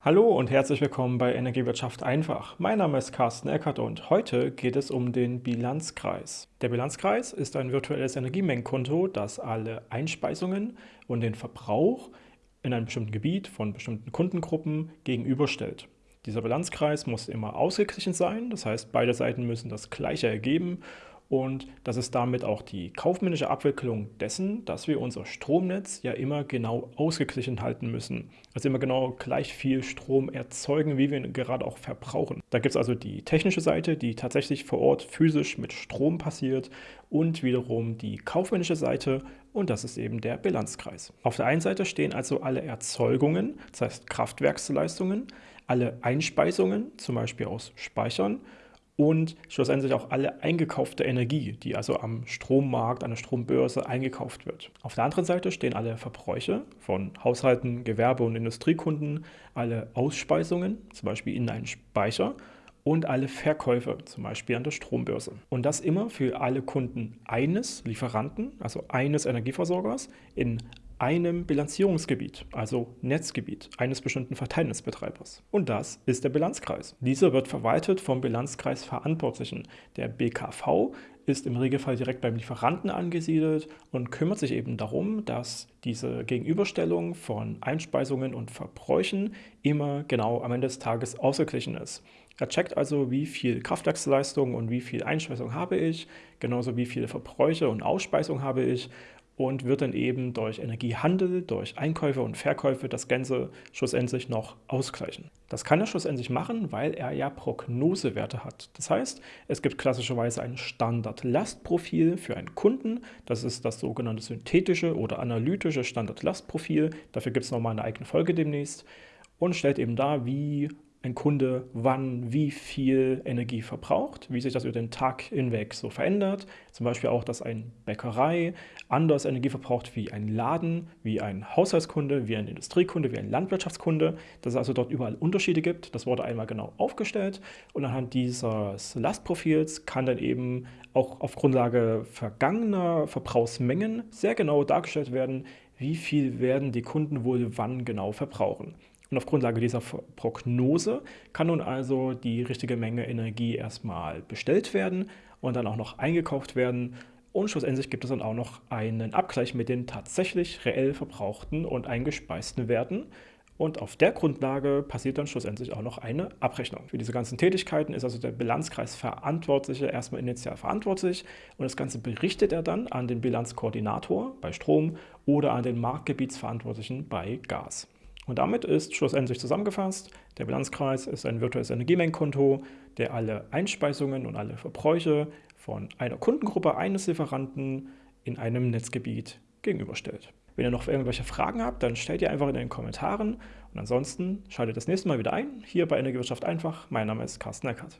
Hallo und herzlich willkommen bei Energiewirtschaft einfach. Mein Name ist Carsten Eckert und heute geht es um den Bilanzkreis. Der Bilanzkreis ist ein virtuelles Energiemengenkonto, das alle Einspeisungen und den Verbrauch in einem bestimmten Gebiet von bestimmten Kundengruppen gegenüberstellt. Dieser Bilanzkreis muss immer ausgeglichen sein, das heißt beide Seiten müssen das gleiche ergeben und das ist damit auch die kaufmännische Abwicklung dessen, dass wir unser Stromnetz ja immer genau ausgeglichen halten müssen. Also immer genau gleich viel Strom erzeugen, wie wir ihn gerade auch verbrauchen. Da gibt es also die technische Seite, die tatsächlich vor Ort physisch mit Strom passiert und wiederum die kaufmännische Seite und das ist eben der Bilanzkreis. Auf der einen Seite stehen also alle Erzeugungen, das heißt Kraftwerksleistungen, alle Einspeisungen, zum Beispiel aus Speichern und schlussendlich auch alle eingekaufte Energie, die also am Strommarkt, an der Strombörse eingekauft wird. Auf der anderen Seite stehen alle Verbräuche von Haushalten, Gewerbe- und Industriekunden, alle Ausspeisungen, zum Beispiel in einen Speicher und alle Verkäufe, zum Beispiel an der Strombörse. Und das immer für alle Kunden eines Lieferanten, also eines Energieversorgers, in einem Bilanzierungsgebiet, also Netzgebiet eines bestimmten Verteilnetzbetreibers. Und das ist der Bilanzkreis. Dieser wird verwaltet vom Bilanzkreisverantwortlichen. Der BKV ist im Regelfall direkt beim Lieferanten angesiedelt und kümmert sich eben darum, dass diese Gegenüberstellung von Einspeisungen und Verbräuchen immer genau am Ende des Tages ausgeglichen ist. Er checkt also, wie viel Kraftwerksleistung und wie viel Einspeisung habe ich, genauso wie viele Verbräuche und Ausspeisung habe ich und wird dann eben durch Energiehandel, durch Einkäufe und Verkäufe das Ganze schlussendlich noch ausgleichen. Das kann er schlussendlich machen, weil er ja Prognosewerte hat. Das heißt, es gibt klassischerweise ein Standardlastprofil für einen Kunden. Das ist das sogenannte synthetische oder analytische Standardlastprofil. Dafür gibt es nochmal eine eigene Folge demnächst und stellt eben dar, wie ein Kunde wann wie viel Energie verbraucht, wie sich das über den Tag hinweg so verändert. Zum Beispiel auch, dass eine Bäckerei anders Energie verbraucht wie ein Laden, wie ein Haushaltskunde, wie ein Industriekunde, wie ein Landwirtschaftskunde. Dass es also dort überall Unterschiede gibt. Das wurde einmal genau aufgestellt und anhand dieses Lastprofils kann dann eben auch auf Grundlage vergangener Verbrauchsmengen sehr genau dargestellt werden, wie viel werden die Kunden wohl wann genau verbrauchen. Und auf Grundlage dieser Prognose kann nun also die richtige Menge Energie erstmal bestellt werden und dann auch noch eingekauft werden. Und schlussendlich gibt es dann auch noch einen Abgleich mit den tatsächlich reell verbrauchten und eingespeisten Werten. Und auf der Grundlage passiert dann schlussendlich auch noch eine Abrechnung. Für diese ganzen Tätigkeiten ist also der Bilanzkreisverantwortliche erstmal initial verantwortlich und das Ganze berichtet er dann an den Bilanzkoordinator bei Strom oder an den Marktgebietsverantwortlichen bei Gas. Und damit ist schlussendlich zusammengefasst, der Bilanzkreis ist ein virtuelles Energiemengenkonto, der alle Einspeisungen und alle Verbräuche von einer Kundengruppe eines Lieferanten in einem Netzgebiet gegenüberstellt. Wenn ihr noch irgendwelche Fragen habt, dann stellt ihr einfach in den Kommentaren. Und ansonsten schaltet das nächste Mal wieder ein, hier bei Energiewirtschaft einfach. Mein Name ist Carsten Eckert.